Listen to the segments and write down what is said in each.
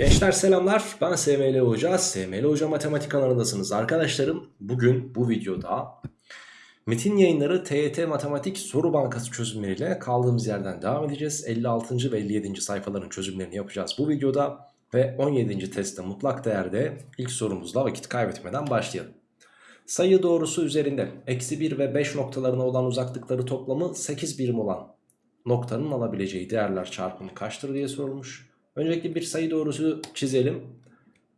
Gençler selamlar ben SML Hoca SML Hoca Matematik kanalındasınız arkadaşlarım Bugün bu videoda Metin yayınları TYT Matematik Soru Bankası çözümleriyle kaldığımız yerden devam edeceğiz 56. ve 57. sayfaların çözümlerini yapacağız bu videoda Ve 17. testte mutlak değerde ilk sorumuzla vakit kaybetmeden başlayalım Sayı doğrusu üzerinde eksi 1 ve 5 noktalarına olan uzaklıkları toplamı 8 birim olan noktanın alabileceği değerler çarpımı kaçtır diye sorulmuş Öncelikle bir sayı doğrusu çizelim.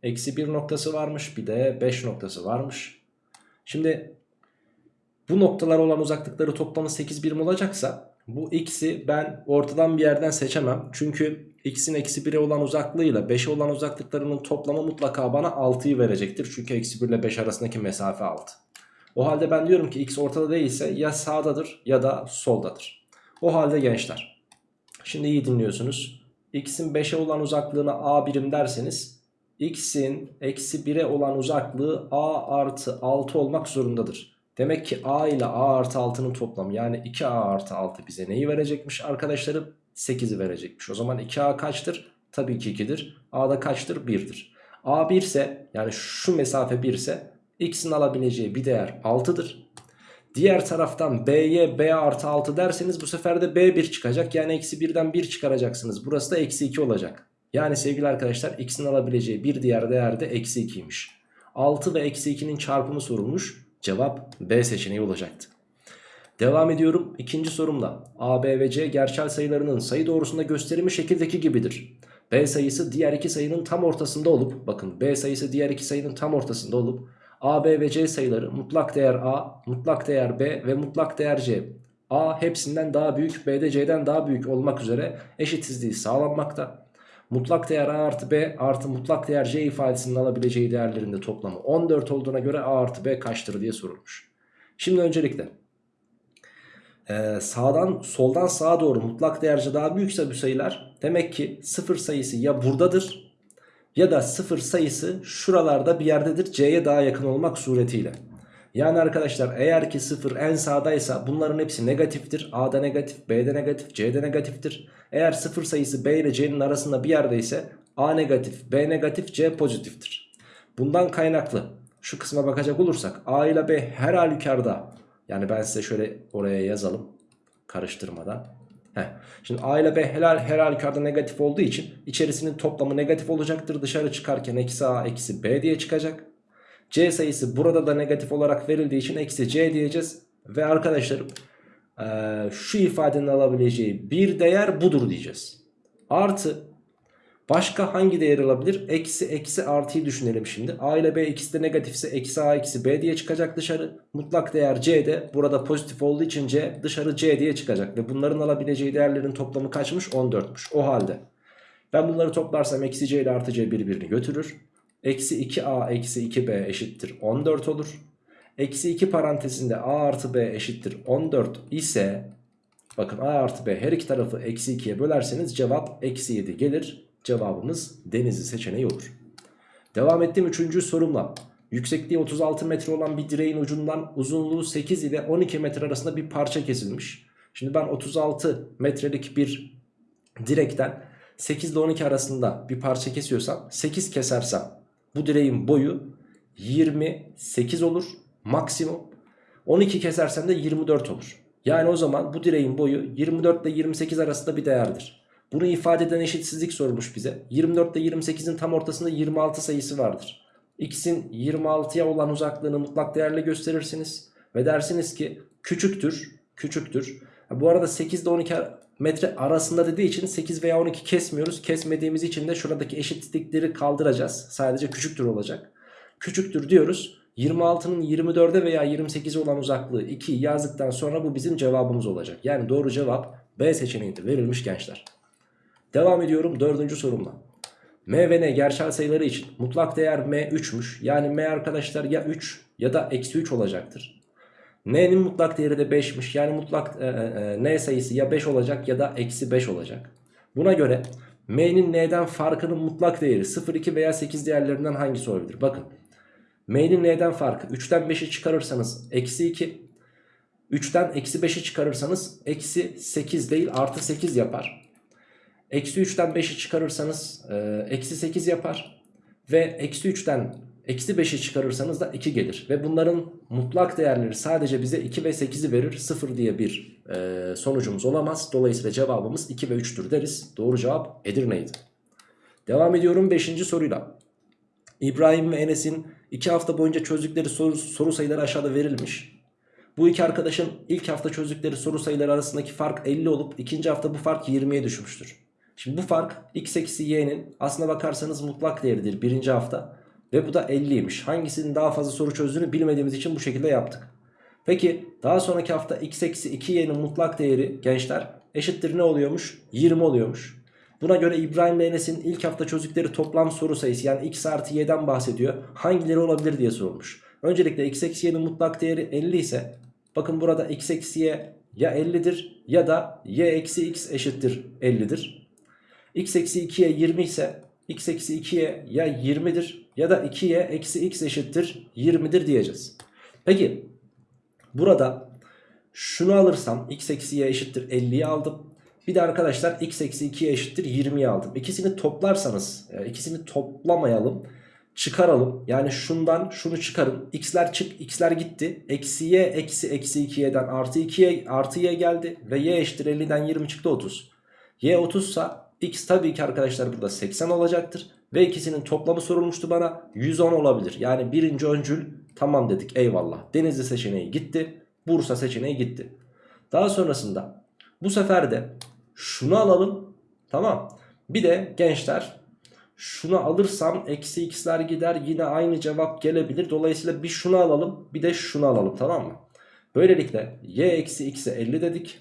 Eksi 1 noktası varmış bir de 5 noktası varmış. Şimdi bu noktalar olan uzaklıkları toplamı 8 birim olacaksa bu x'i ben ortadan bir yerden seçemem. Çünkü x'in eksi 1'e olan uzaklığıyla 5'e olan uzaklıklarının toplamı mutlaka bana 6'yı verecektir. Çünkü eksi 1 ile 5 arasındaki mesafe 6. O halde ben diyorum ki x ortada değilse ya sağdadır ya da soldadır. O halde gençler. Şimdi iyi dinliyorsunuz x'in 5'e olan uzaklığına a birim derseniz x'in eksi 1'e olan uzaklığı a artı 6 olmak zorundadır. Demek ki a ile a artı 6'nın toplamı yani 2a artı 6 bize neyi verecekmiş arkadaşlarım? 8'i verecekmiş. O zaman 2a kaçtır? Tabii ki 2'dir. a da kaçtır? 1'dir. a 1 ise yani şu mesafe 1 ise x'in alabileceği bir değer 6'dır. Diğer taraftan B'ye B artı 6 derseniz bu sefer de B1 çıkacak. Yani eksi 1'den 1 çıkaracaksınız. Burası da eksi 2 olacak. Yani sevgili arkadaşlar x'in alabileceği bir diğer değer de eksi 2'ymiş. 6 ve eksi 2'nin çarpımı sorulmuş. Cevap B seçeneği olacaktı. Devam ediyorum. ikinci sorumla. A, B ve C gerçel sayılarının sayı doğrusunda gösterimi şekildeki gibidir. B sayısı diğer iki sayının tam ortasında olup bakın B sayısı diğer iki sayının tam ortasında olup A, B ve C sayıları mutlak değer A, mutlak değer B ve mutlak değer C. A hepsinden daha büyük, B de C'den daha büyük olmak üzere eşitsizliği sağlanmakta. Mutlak değer A artı B artı mutlak değer C ifadesinin alabileceği değerlerinde toplamı 14 olduğuna göre A artı B kaçtır diye sorulmuş. Şimdi öncelikle ee, sağdan soldan sağa doğru mutlak değerce daha büyükse bu sayılar demek ki sıfır sayısı ya buradadır ya da sıfır sayısı şuralarda bir yerdedir C'ye daha yakın olmak suretiyle. Yani arkadaşlar eğer ki sıfır en sağdaysa bunların hepsi negatiftir. A'da negatif, B'de negatif, C'de negatiftir. Eğer sıfır sayısı B ile C'nin arasında bir yerdeyse A negatif, B negatif, C pozitiftir. Bundan kaynaklı şu kısma bakacak olursak A ile B her halükarda yani ben size şöyle oraya yazalım karıştırmadan. Heh. Şimdi A ile B helal, her halükarda negatif olduğu için içerisinin toplamı negatif olacaktır. Dışarı çıkarken eksi A eksi B diye çıkacak. C sayısı burada da negatif olarak verildiği için eksi C diyeceğiz. Ve arkadaşlarım şu ifadenin alabileceği bir değer budur diyeceğiz. Artı Başka hangi değer alabilir? Eksi eksi artıyı düşünelim şimdi. A ile B ikisi de negatifse eksi A eksi B diye çıkacak dışarı. Mutlak değer C de burada pozitif olduğu için C dışarı C diye çıkacak. Ve bunların alabileceği değerlerin toplamı kaçmış? 14'müş. O halde ben bunları toplarsam eksi C ile artı C birbirini götürür. Eksi 2A eksi 2B eşittir 14 olur. Eksi 2 parantezinde A artı B eşittir 14 ise bakın A artı B her iki tarafı eksi 2'ye bölerseniz cevap eksi 7 gelir. Cevabımız Denizli seçeneği olur. Devam ettiğim üçüncü sorumla. Yüksekliği 36 metre olan bir direğin ucundan uzunluğu 8 ile 12 metre arasında bir parça kesilmiş. Şimdi ben 36 metrelik bir direkten 8 ile 12 arasında bir parça kesiyorsam 8 kesersem bu direğin boyu 28 olur maksimum. 12 kesersem de 24 olur. Yani o zaman bu direğin boyu 24 ile 28 arasında bir değerdir. Bunu ifade eden eşitsizlik sormuş bize. 24 ile 28'in tam ortasında 26 sayısı vardır. X'in 26'ya olan uzaklığını mutlak değerle gösterirsiniz. Ve dersiniz ki küçüktür. Küçüktür. Bu arada 8 ile 12 metre arasında dediği için 8 veya 12 kesmiyoruz. Kesmediğimiz için de şuradaki eşitlikleri kaldıracağız. Sadece küçüktür olacak. Küçüktür diyoruz. 26'nın 24'e veya 28'e olan uzaklığı 2 yazdıktan sonra bu bizim cevabımız olacak. Yani doğru cevap B seçeneğinde verilmiş gençler. Devam ediyorum dördüncü sorumla. M ve N gerçel sayıları için mutlak değer M 3'müş. Yani M arkadaşlar ya 3 ya da eksi 3 olacaktır. N'nin mutlak değeri de 5'miş. Yani mutlak e, e, e N sayısı ya 5 olacak ya da eksi 5 olacak. Buna göre M'nin N'den farkının mutlak değeri 0, 2 veya 8 değerlerinden hangisi olabilir? Bakın M'nin N'den farkı 3'ten 5'i çıkarırsanız eksi 2. 3'ten eksi 5'i çıkarırsanız eksi 8 değil artı 8 yapar. Eksi 3'ten 5'i çıkarırsanız e, eksi 8 yapar. Ve eksi 3'ten eksi 5'i çıkarırsanız da 2 gelir. Ve bunların mutlak değerleri sadece bize 2 ve 8'i verir. 0 diye bir e, sonucumuz olamaz. Dolayısıyla cevabımız 2 ve 3'tür deriz. Doğru cevap Edirne'ydi. Devam ediyorum 5. soruyla. İbrahim ve Enes'in 2 hafta boyunca çözdükleri soru, soru sayıları aşağıda verilmiş. Bu iki arkadaşın ilk hafta çözdükleri soru sayıları arasındaki fark 50 olup ikinci hafta bu fark 20'ye düşmüştür. Şimdi bu fark x eksi y'nin aslına bakarsanız mutlak değeridir birinci hafta. Ve bu da 50'ymiş. Hangisinin daha fazla soru çözdüğünü bilmediğimiz için bu şekilde yaptık. Peki daha sonraki hafta x eksi 2y'nin mutlak değeri gençler eşittir ne oluyormuş? 20 oluyormuş. Buna göre İbrahim ve Enes'in ilk hafta çözdükleri toplam soru sayısı yani x artı y'den bahsediyor. Hangileri olabilir diye sorulmuş. Öncelikle x eksi y'nin mutlak değeri 50 ise bakın burada x eksi y ya 50'dir ya da y eksi x eşittir 50'dir. X eksi 2y 20 ise x eksi 2y ya 20'dir ya da 2y eksi x eşittir 20'dir diyeceğiz. Peki burada şunu alırsam x eksi y eşittir 50'yi aldım. Bir de arkadaşlar x eksi 2'ye eşittir 20'yi aldım. İkisini toplarsanız e, ikisini toplamayalım çıkaralım. Yani şundan şunu çıkarın. X'ler çık x'ler gitti. Eksi y eksi eksi 2y'den artı 2y artı y geldi. Ve y eşittir 50'den 20 çıktı 30. Y 30 ise x tabii ki arkadaşlar burada 80 olacaktır. Ve ikisinin toplamı sorulmuştu bana 110 olabilir. Yani birinci öncül tamam dedik eyvallah. Denizli seçeneği gitti. Bursa seçeneği gitti. Daha sonrasında bu sefer de şunu alalım. Tamam. Bir de gençler şunu alırsam eksi x'ler gider yine aynı cevap gelebilir. Dolayısıyla bir şunu alalım bir de şunu alalım tamam mı? Böylelikle y eksi x'e 50 dedik.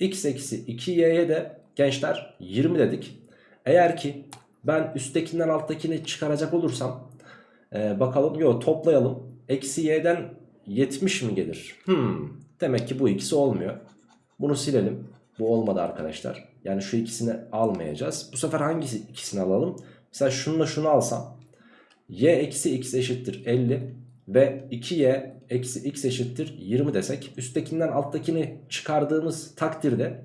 x eksi 2y'ye de gençler 20 dedik. Eğer ki ben üsttekinden alttakini çıkaracak olursam e, bakalım yok toplayalım. Eksi y'den 70 mi gelir? Hmm, demek ki bu ikisi olmuyor. Bunu silelim. Bu olmadı arkadaşlar. Yani şu ikisini almayacağız. Bu sefer hangisi ikisini alalım? Mesela şununla şunu alsam. y eksi x eşittir 50 ve 2y eksi x eşittir 20 desek. Üsttekinden alttakini çıkardığımız takdirde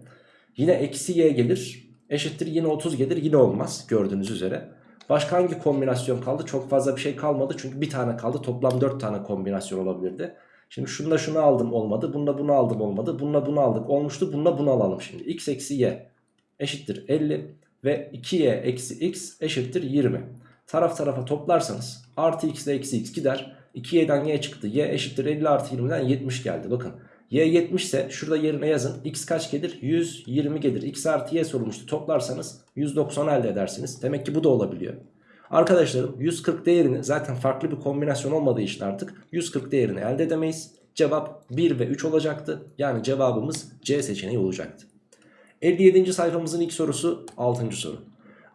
yine eksi y gelir. Eşittir yine 30 gelir yine olmaz gördüğünüz üzere. Başka hangi kombinasyon kaldı? Çok fazla bir şey kalmadı. Çünkü bir tane kaldı. Toplam 4 tane kombinasyon olabilirdi. Şimdi şununla şunu aldım olmadı. Bununla bunu aldım olmadı. Bununla bunu aldık olmuştu. Bununla bunu alalım şimdi. x eksi y eşittir 50 ve 2y eksi x eşittir 20. Taraf tarafa toplarsanız artı x ile eksi x gider. 2y'den y çıktı. y eşittir 50 artı 20'den 70 geldi. Bakın y 70 ise şurada yerine yazın. x kaç gelir? 120 gelir. x artı y sorulmuştu. Toplarsanız 190 elde edersiniz. Demek ki bu da olabiliyor. Arkadaşlarım 140 değerini zaten farklı bir kombinasyon olmadığı için artık 140 değerini elde edemeyiz. Cevap 1 ve 3 olacaktı. Yani cevabımız C seçeneği olacaktı. 57. sayfamızın ilk sorusu 6. soru.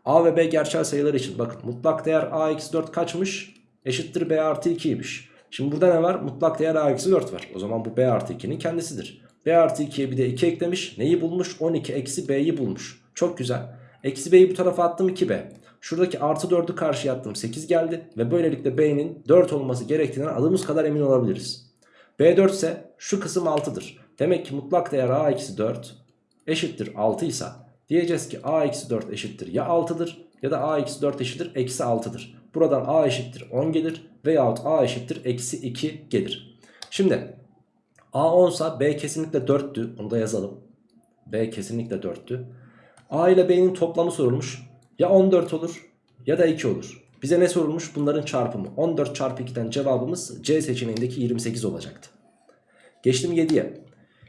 A ve B gerçel sayılar için bakın mutlak değer A eksi 4 kaçmış? Eşittir B artı 2'ymiş. Şimdi burada ne var? Mutlak değer A eksi 4 var. O zaman bu B artı 2'nin kendisidir. B artı 2'ye bir de 2 eklemiş. Neyi bulmuş? 12 eksi B'yi bulmuş. Çok güzel. Eksi B'yi bu tarafa attım 2B. Şuradaki artı 4'ü karşıya attım 8 geldi. Ve böylelikle B'nin 4 olması gerektiğinden adımız kadar emin olabiliriz. B4 ise şu kısım 6'dır. Demek ki mutlak değer A eksi 4 eşittir 6 ise diyeceğiz ki a eksi 4 eşittir ya 6'dır ya da a eksi 4 eşittir eksi 6'dır. Buradan a eşittir 10 gelir veyahut a eşittir eksi 2 gelir. Şimdi a 10 ise b kesinlikle 4'tü onu da yazalım. b kesinlikle 4'tü. a ile b'nin toplamı sorulmuş ya 14 olur ya da 2 olur. Bize ne sorulmuş? Bunların çarpımı. 14 çarpı 2'den cevabımız C seçeneğindeki 28 olacaktı. Geçtim 7'ye.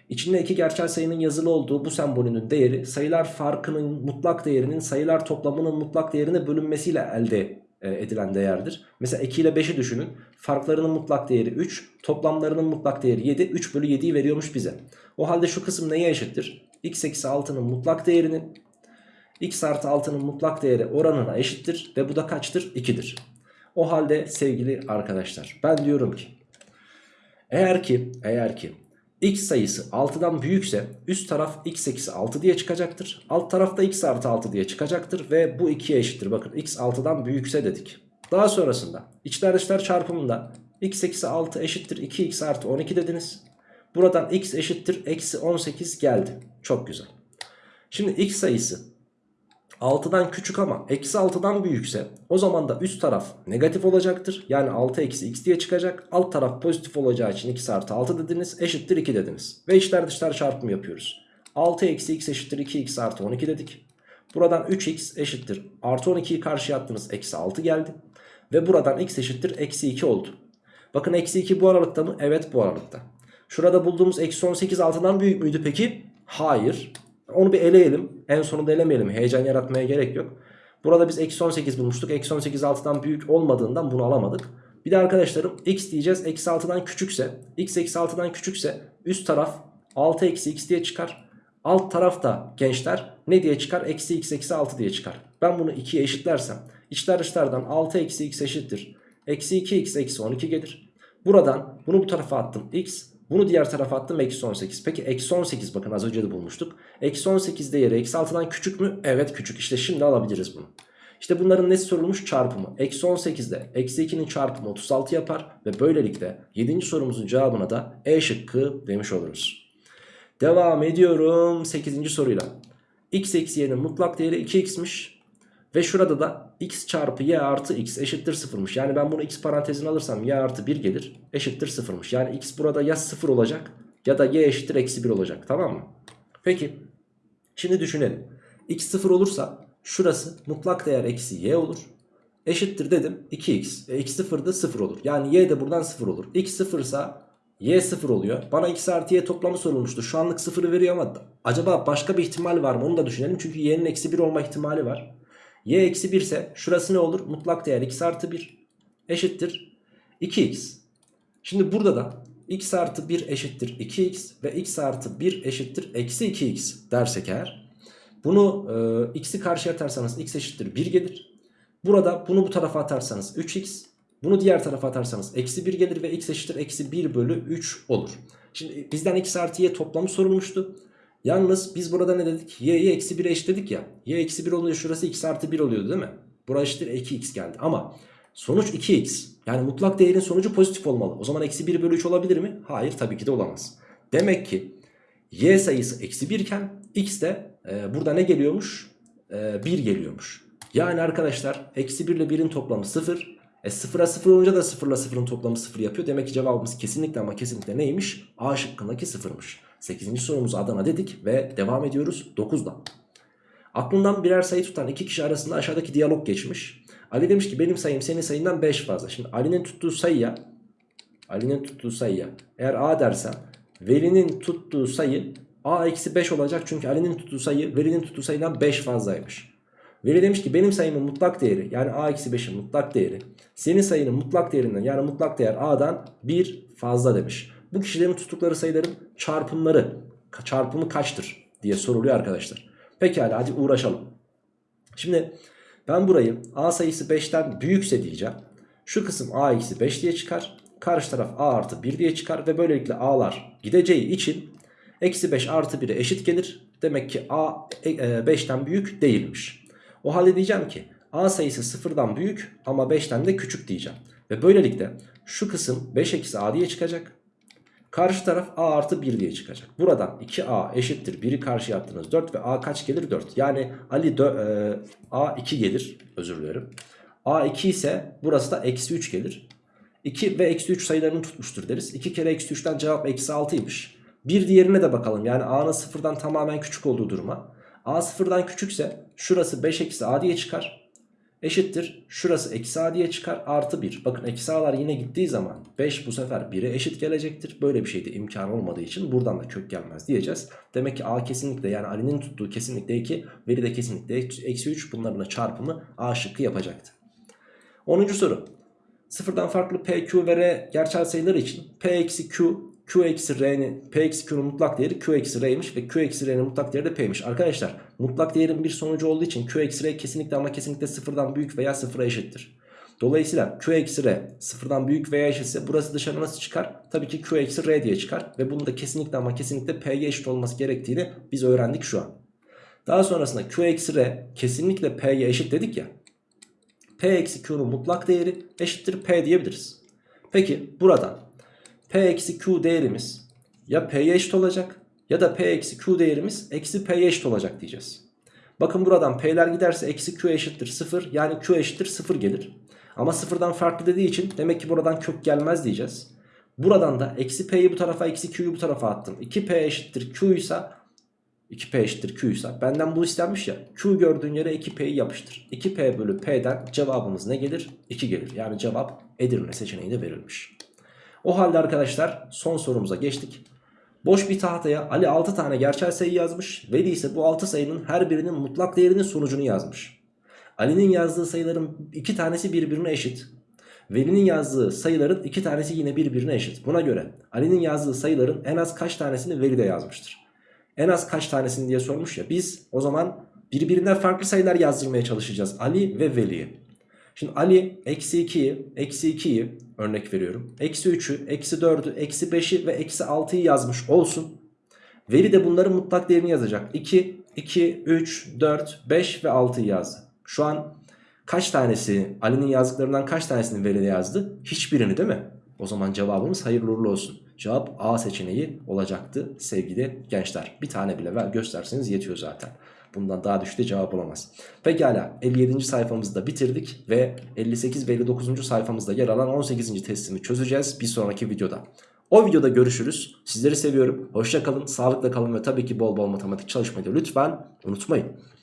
İçinde iki gerçel sayının yazılı olduğu bu sembolünün değeri sayılar farkının mutlak değerinin sayılar toplamının mutlak değerine bölünmesiyle elde e, edilen değerdir. Mesela 2 ile 5'i düşünün. Farklarının mutlak değeri 3, toplamlarının mutlak değeri 7. 3 bölü 7'yi veriyormuş bize. O halde şu kısım neye eşittir? x eksi 6'nın mutlak değerinin x artı 6'nın mutlak değeri oranına eşittir. Ve bu da kaçtır? 2'dir. O halde sevgili arkadaşlar ben diyorum ki eğer ki eğer ki x sayısı 6'dan büyükse üst taraf x eksi 6 diye çıkacaktır. Alt tarafta x artı 6 diye çıkacaktır ve bu 2'ye eşittir. Bakın x 6'dan büyükse dedik. Daha sonrasında içler dışlar çarpımında x eksi 6 eşittir 2x artı 12 dediniz. Buradan x eşittir eksi 18 geldi. Çok güzel. Şimdi x sayısı 6'dan küçük ama eksi 6'dan büyükse o zaman da üst taraf negatif olacaktır. Yani 6 eksi x diye çıkacak. Alt taraf pozitif olacağı için x artı 6 dediniz eşittir 2 dediniz. Ve içler dışlar çarpımı yapıyoruz. 6 eksi x eşittir 2x artı 12 dedik. Buradan 3x eşittir artı 12'yi karşıya attınız eksi 6 geldi. Ve buradan x eşittir eksi 2 oldu. Bakın eksi 2 bu aralıkta mı? Evet bu aralıkta. Şurada bulduğumuz eksi 18 6'dan büyük müydü peki? Hayır. Onu bir eleyelim. En sonunda elemeyelim. Heyecan yaratmaya gerek yok. Burada biz eksi 18 bulmuştuk. Eksi 18 6'dan büyük olmadığından bunu alamadık. Bir de arkadaşlarım x diyeceğiz. Eksi 6'dan küçükse. x eksi 6'dan küçükse üst taraf 6 eksi x diye çıkar. Alt taraf da gençler ne diye çıkar? Eksi x eksi 6 diye çıkar. Ben bunu 2'ye eşitlersem içler dışlardan 6 eksi x eşittir. Eksi 2x eksi 12 gelir. Buradan bunu bu tarafa attım x. Bunu diğer tarafa attım eksi 18. Peki eksi 18 bakın az önce de bulmuştuk. Eksi 18 değeri eksi 6'dan küçük mü? Evet küçük. İşte şimdi alabiliriz bunu. İşte bunların nesi sorulmuş? Çarpımı. Eksi 18'de eksi 2'nin çarpımı 36 yapar. Ve böylelikle 7. sorumuzun cevabına da E şıkkı demiş oluruz. Devam ediyorum 8. soruyla. x eksi y'nin mutlak değeri 2x'miş. Ve şurada da x çarpı y artı x eşittir 0'mış. Yani ben bunu x parantezine alırsam y artı 1 gelir eşittir 0'mış. Yani x burada ya 0 olacak ya da y eşittir eksi 1 olacak tamam mı? Peki şimdi düşünelim. x 0 olursa şurası mutlak değer eksi y olur. Eşittir dedim 2x. E, x 0 da 0 olur. Yani y de buradan 0 olur. x 0 ise y 0 oluyor. Bana x artı y toplamı sorulmuştu. Şu anlık 0'ı veriyor ama acaba başka bir ihtimal var mı onu da düşünelim. Çünkü y'nin eksi 1 olma ihtimali var. Y eksi 1 ise şurası ne olur? Mutlak değer x artı 1 eşittir 2x. Şimdi burada da x artı 1 eşittir 2x ve x artı 1 eşittir eksi 2x dersek eğer. Bunu e, x'i karşıya atarsanız x eşittir 1 gelir. Burada bunu bu tarafa atarsanız 3x. Bunu diğer tarafa atarsanız eksi 1 gelir ve x eşittir eksi 1 bölü 3 olur. Şimdi bizden x artı y toplamı sorulmuştu. Yalnız biz burada ne dedik? y'yi eksi 1'e eşitledik ya. y eksi 1 oluyor şurası x artı 1 oluyordu değil mi? Burası eşittir 2x geldi. Ama sonuç 2x. Yani mutlak değerin sonucu pozitif olmalı. O zaman eksi 1 bölü 3 olabilir mi? Hayır tabii ki de olamaz. Demek ki y sayısı eksi 1 iken x de e, burada ne geliyormuş? E, 1 geliyormuş. Yani arkadaşlar eksi 1 ile 1'in toplamı 0. E 0'a 0 olunca da 0 ile 0'ın toplamı 0 yapıyor. Demek ki cevabımız kesinlikle ama kesinlikle neymiş? A şıkkındaki 0'mış. 8. sorumuz Adana dedik ve devam ediyoruz 9'da. Aklından birer sayı tutan iki kişi arasında aşağıdaki diyalog geçmiş. Ali demiş ki benim sayım senin sayından 5 fazla. Şimdi Ali'nin tuttuğu sayıya Ali'nin tuttuğu sayıya eğer A dersem Veli'nin tuttuğu sayı A eksi 5 olacak. Çünkü Ali'nin tuttuğu sayı Veli'nin tuttuğu sayıdan 5 fazlaymış. Veli demiş ki benim sayımın mutlak değeri yani A eksi 5'in mutlak değeri senin sayının mutlak değerinden yani mutlak değer A'dan 1 fazla demiş. Bu kişilerin tuttukları sayıların çarpımları çarpımı kaçtır diye soruluyor arkadaşlar. Pekala hadi uğraşalım. Şimdi ben burayı A sayısı 5'ten büyükse diyeceğim. Şu kısım A eksi 5 diye çıkar. Karşı taraf A artı 1 diye çıkar. Ve böylelikle A'lar gideceği için eksi 5 artı 1'e eşit gelir. Demek ki A 5'ten büyük değilmiş. O halde diyeceğim ki A sayısı 0'dan büyük ama 5'ten de küçük diyeceğim. Ve böylelikle şu kısım 5 eksi A diye çıkacak. Karşı taraf A artı 1 diye çıkacak. Buradan 2A eşittir 1'i karşıya attınız 4 ve A kaç gelir 4. Yani Ali e, A 2 gelir özür dilerim. A 2 ise burası da eksi 3 gelir. 2 ve eksi 3 sayılarını tutmuştur deriz. 2 kere eksi 3'ten cevap eksi 6'ymış. Bir diğerine de bakalım. Yani A'nın sıfırdan tamamen küçük olduğu duruma. A sıfırdan küçükse şurası 5 eksi A diye çıkar. Eşittir. Şurası eksi A diye çıkar. Artı 1. Bakın eksi A'lar yine gittiği zaman 5 bu sefer 1'e eşit gelecektir. Böyle bir şeyde imkan olmadığı için buradan da kök gelmez diyeceğiz. Demek ki A kesinlikle yani Ali'nin tuttuğu kesinlikle 2. Veri de kesinlikle eksi 3. Bunların çarpımı A şıkkı yapacaktı. 10. soru. Sıfırdan farklı P, Q ve R gerçel sayılar için P eksi Q Q eksi R'nin P eksi Q'nun mutlak değeri Q eksi R'ymiş ve Q eksi R'nin mutlak değeri de P'ymiş. Arkadaşlar mutlak değerin bir sonucu olduğu için Q eksi R kesinlikle ama kesinlikle sıfırdan büyük veya sıfıra eşittir. Dolayısıyla Q eksi R sıfırdan büyük veya eşitse burası dışarı nasıl çıkar? Tabii ki Q eksi R diye çıkar ve bunun da kesinlikle ama kesinlikle P'ye eşit olması gerektiğini biz öğrendik şu an. Daha sonrasında Q eksi R kesinlikle P'ye eşit dedik ya. P eksi Q'nun mutlak değeri eşittir P diyebiliriz. Peki buradan P eksi Q değerimiz ya P'ye eşit olacak ya da P eksi Q değerimiz eksi P'ye eşit olacak diyeceğiz. Bakın buradan P'ler giderse eksi Q eşittir 0. Yani Q eşittir 0 gelir. Ama sıfırdan farklı dediği için demek ki buradan kök gelmez diyeceğiz. Buradan da eksi P'yi bu tarafa eksi Q'yu bu tarafa attım. 2P eşittir Q ise 2P eşittir Q ise benden bu istenmiş ya. Q gördüğün yere 2P'yi yapıştır. 2P bölü P'den cevabımız ne gelir? 2 gelir. Yani cevap Edirne seçeneği de verilmiş. O halde arkadaşlar son sorumuza geçtik. Boş bir tahtaya Ali 6 tane gerçel sayı yazmış. Veli ise bu 6 sayının her birinin mutlak değerinin sonucunu yazmış. Ali'nin yazdığı sayıların iki tanesi birbirine eşit. Veli'nin yazdığı sayıların iki tanesi yine birbirine eşit. Buna göre Ali'nin yazdığı sayıların en az kaç tanesini Veli de yazmıştır. En az kaç tanesini diye sormuş ya. Biz o zaman birbirinden farklı sayılar yazdırmaya çalışacağız. Ali ve Veli'yi. Şimdi Ali eksi 2'yi, eksi 2'yi örnek veriyorum. Eksi 3'ü, eksi 4'ü, eksi 5'i ve eksi 6'yı yazmış olsun. Veli de bunların mutlak değerini yazacak. 2, 2, 3, 4, 5 ve 6'yı yazdı. Şu an kaç tanesi Ali'nin yazdıklarından kaç tanesini Veli de yazdı? Hiçbirini değil mi? O zaman cevabımız hayırlı uğurlu olsun. Cevap A seçeneği olacaktı sevgili gençler. Bir tane bile ver gösterseniz yetiyor zaten. Bundan daha de cevap olamaz. Pekala 57. sayfamızı da bitirdik ve 58 ve 59. sayfamızda yer alan 18. testimi çözeceğiz bir sonraki videoda. O videoda görüşürüz. Sizleri seviyorum. Hoşça kalın, sağlıkla kalın ve tabii ki bol bol matematik çalışmayı lütfen unutmayın.